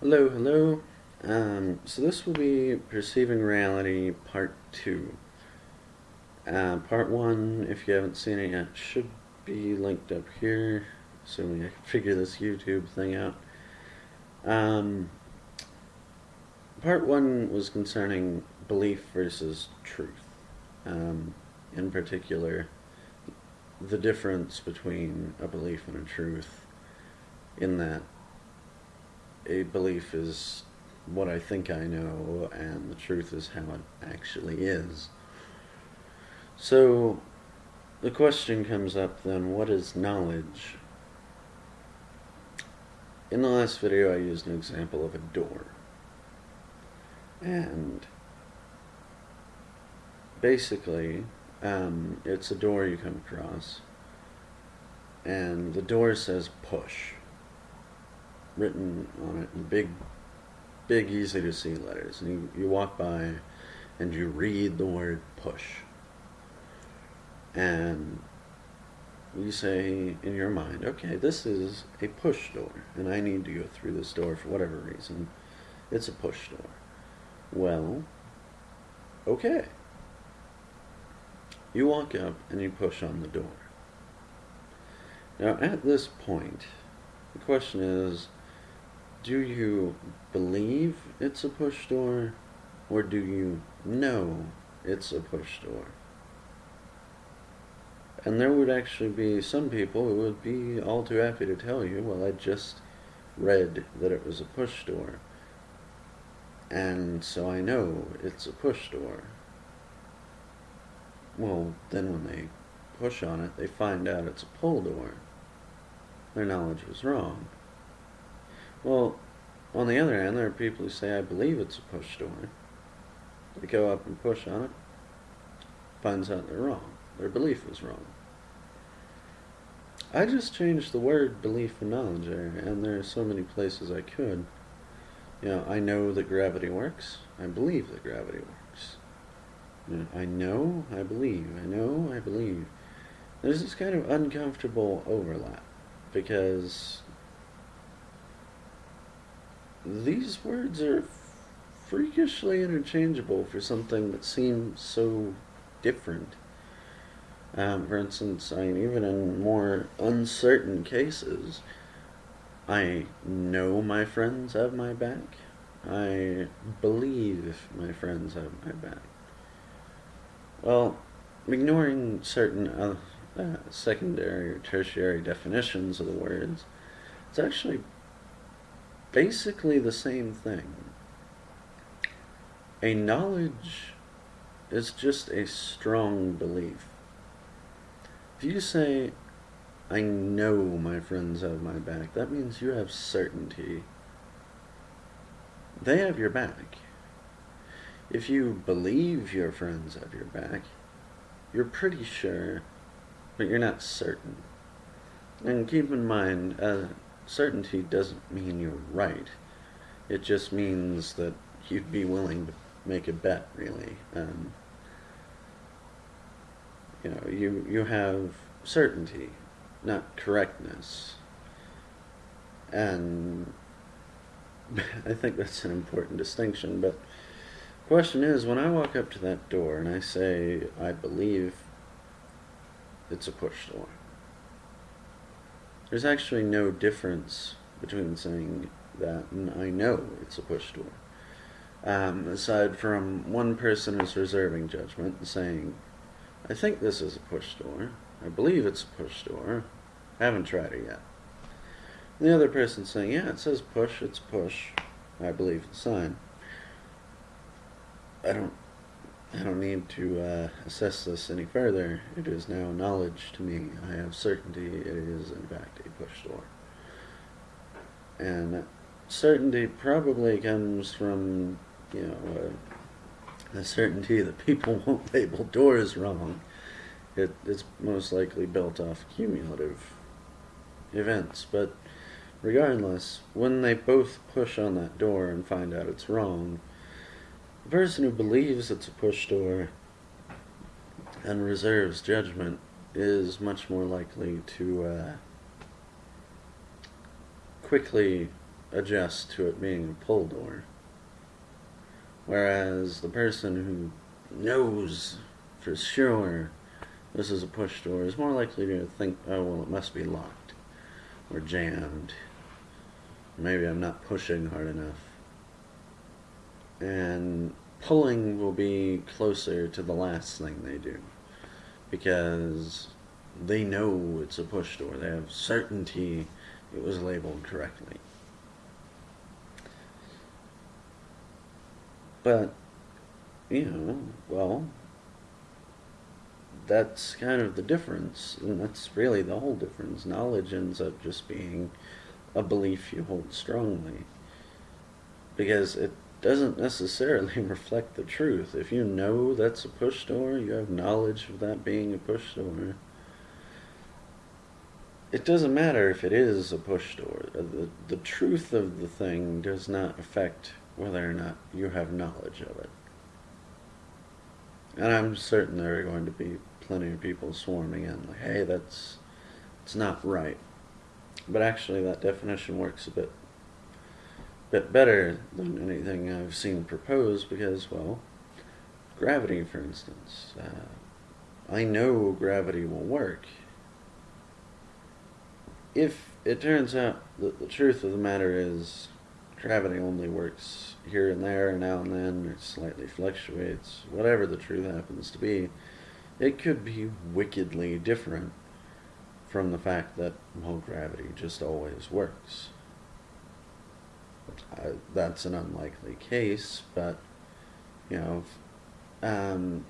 Hello, hello. Um, so this will be Perceiving Reality Part 2. Uh, part 1, if you haven't seen it yet, should be linked up here, assuming I can figure this YouTube thing out. Um, part 1 was concerning belief versus truth. Um, in particular, the difference between a belief and a truth in that a belief is what I think I know, and the truth is how it actually is. So, the question comes up then what is knowledge? In the last video, I used an example of a door. And basically, um, it's a door you come across, and the door says push written on it in big, big, easy to see letters. And you, you walk by and you read the word push. And you say in your mind, okay, this is a push door, and I need to go through this door for whatever reason. It's a push door. Well, okay. You walk up and you push on the door. Now, at this point, the question is do you believe it's a push door or do you know it's a push door? And there would actually be some people who would be all too happy to tell you, well, I just read that it was a push door. And so I know it's a push door. Well, then when they push on it, they find out it's a pull door. Their knowledge was wrong. Well, on the other hand, there are people who say, I believe it's a push story. They go up and push on it, finds out they're wrong. Their belief was wrong. I just changed the word belief and knowledge there, and there are so many places I could. You know, I know that gravity works. I believe that gravity works. You know, I know, I believe. I know, I believe. There's this kind of uncomfortable overlap because these words are freakishly interchangeable for something that seems so different. Um, for instance, I mean, even in more uncertain cases, I know my friends have my back. I believe my friends have my back. Well, ignoring certain uh, uh, secondary or tertiary definitions of the words, it's actually basically the same thing. A knowledge is just a strong belief. If you say, I know my friends have my back, that means you have certainty. They have your back. If you believe your friends have your back, you're pretty sure, but you're not certain. And keep in mind, uh, certainty doesn't mean you're right. It just means that you'd be willing to make a bet, really. Um, you know, you, you have certainty, not correctness. And I think that's an important distinction, but the question is, when I walk up to that door and I say, I believe it's a push door, there's actually no difference between saying that and I know it's a push door. Um, aside from one person is reserving judgment and saying, I think this is a push door. I believe it's a push door. I haven't tried it yet. And the other person saying, yeah, it says push, it's push. I believe the sign. I don't I don't need to uh, assess this any further. It is now knowledge to me. I have certainty it is, in fact, a push door. And certainty probably comes from, you know, uh, the certainty that people won't label doors wrong. It, it's most likely built off cumulative events. But regardless, when they both push on that door and find out it's wrong, the person who believes it's a push door and reserves judgment is much more likely to uh, quickly adjust to it being a pull door. Whereas the person who knows for sure this is a push door is more likely to think, oh, well, it must be locked or jammed. Maybe I'm not pushing hard enough. And pulling will be closer to the last thing they do because they know it's a push door. They have certainty it was labeled correctly. But, you know, well, that's kind of the difference, and that's really the whole difference. Knowledge ends up just being a belief you hold strongly because it doesn't necessarily reflect the truth. If you know that's a push door, you have knowledge of that being a push door. It doesn't matter if it is a push door. Uh, the, the truth of the thing does not affect whether or not you have knowledge of it. And I'm certain there are going to be plenty of people swarming in, like, hey, that's it's not right. But actually, that definition works a bit bit better than anything I've seen proposed because, well, gravity, for instance. Uh, I know gravity will work. If it turns out that the truth of the matter is gravity only works here and there, and now and then, it slightly fluctuates, whatever the truth happens to be, it could be wickedly different from the fact that, well, gravity just always works. Uh, that's an unlikely case, but, you know, um,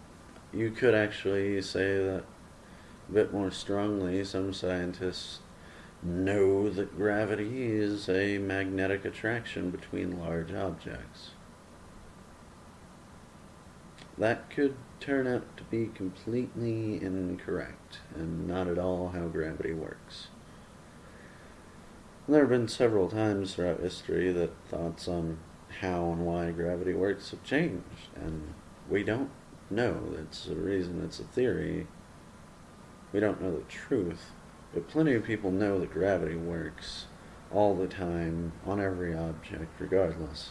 you could actually say that a bit more strongly. Some scientists know that gravity is a magnetic attraction between large objects. That could turn out to be completely incorrect and not at all how gravity works. There have been several times throughout history that thoughts on how and why gravity works have changed, and we don't know. It's a reason, it's a theory. We don't know the truth, but plenty of people know that gravity works all the time on every object, regardless.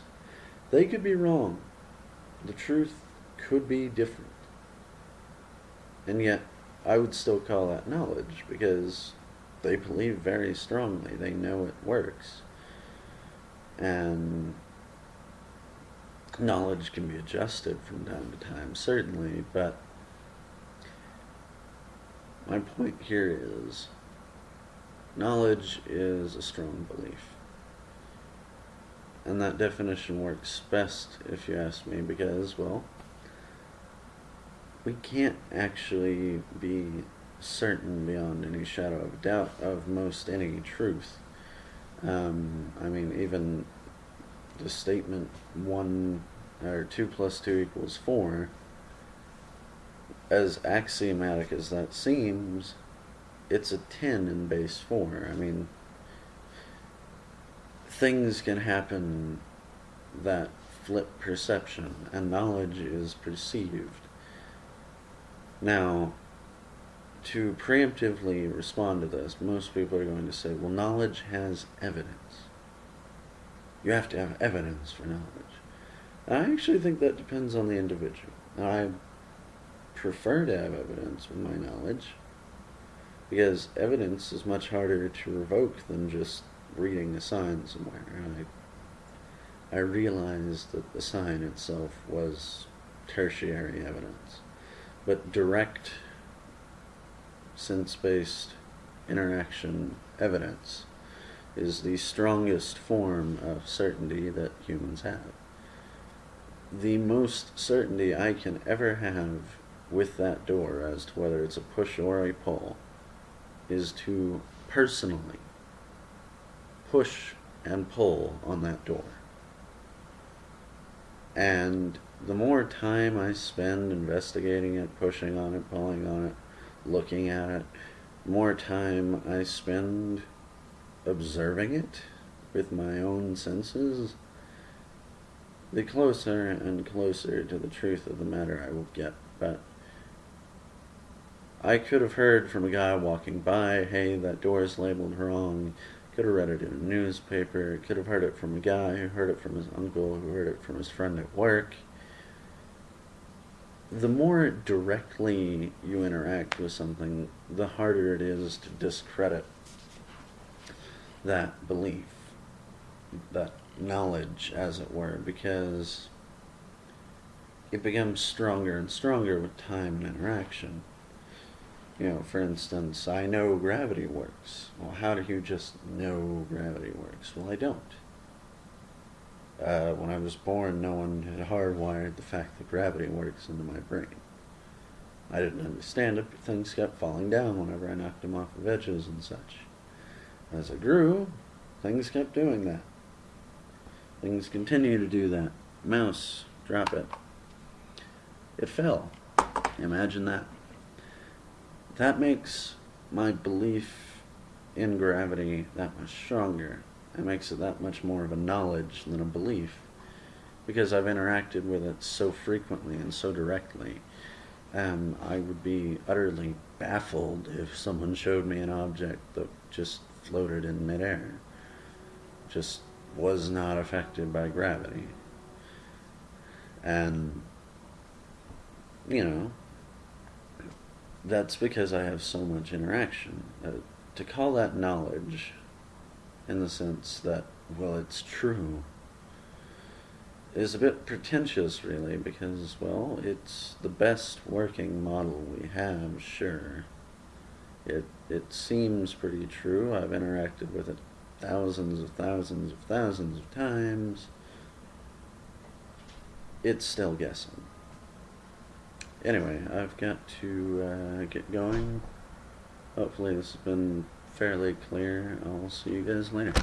They could be wrong. The truth could be different. And yet, I would still call that knowledge because they believe very strongly. They know it works. And knowledge can be adjusted from time to time, certainly, but my point here is knowledge is a strong belief. And that definition works best, if you ask me, because, well, we can't actually be certain beyond any shadow of doubt of most any truth. Um, I mean, even the statement one or two plus two equals four, as axiomatic as that seems, it's a 10 in base four. I mean, things can happen that flip perception, and knowledge is perceived. Now, to preemptively respond to this, most people are going to say, well, knowledge has evidence. You have to have evidence for knowledge. I actually think that depends on the individual. I prefer to have evidence with my knowledge because evidence is much harder to revoke than just reading a sign somewhere. I, I realized that the sign itself was tertiary evidence. But direct sense-based interaction evidence is the strongest form of certainty that humans have. The most certainty I can ever have with that door as to whether it's a push or a pull is to personally push and pull on that door. And the more time I spend investigating it, pushing on it, pulling on it, looking at it, more time I spend observing it with my own senses, the closer and closer to the truth of the matter I will get. But I could have heard from a guy walking by, hey, that door is labeled wrong. Could have read it in a newspaper. Could have heard it from a guy who heard it from his uncle, who heard it from his friend at work. The more directly you interact with something, the harder it is to discredit that belief, that knowledge, as it were, because it becomes stronger and stronger with time and interaction. You know, for instance, I know gravity works. Well, how do you just know gravity works? Well, I don't. Uh, when I was born, no one had hardwired the fact that gravity works into my brain. I didn't understand it, but things kept falling down whenever I knocked them off of edges and such. As I grew, things kept doing that. Things continue to do that. Mouse, drop it. It fell. Imagine that. That makes my belief in gravity that much stronger. It makes it that much more of a knowledge than a belief. Because I've interacted with it so frequently and so directly. Um, I would be utterly baffled if someone showed me an object that just floated in midair. Just was not affected by gravity. And, you know, that's because I have so much interaction. Uh, to call that knowledge, in the sense that, well, it's true, is a bit pretentious, really, because, well, it's the best working model we have, sure. It, it seems pretty true. I've interacted with it thousands of thousands of thousands of times. It's still guessing. Anyway, I've got to uh, get going. Hopefully this has been fairly clear. Uh, I'll see you guys later.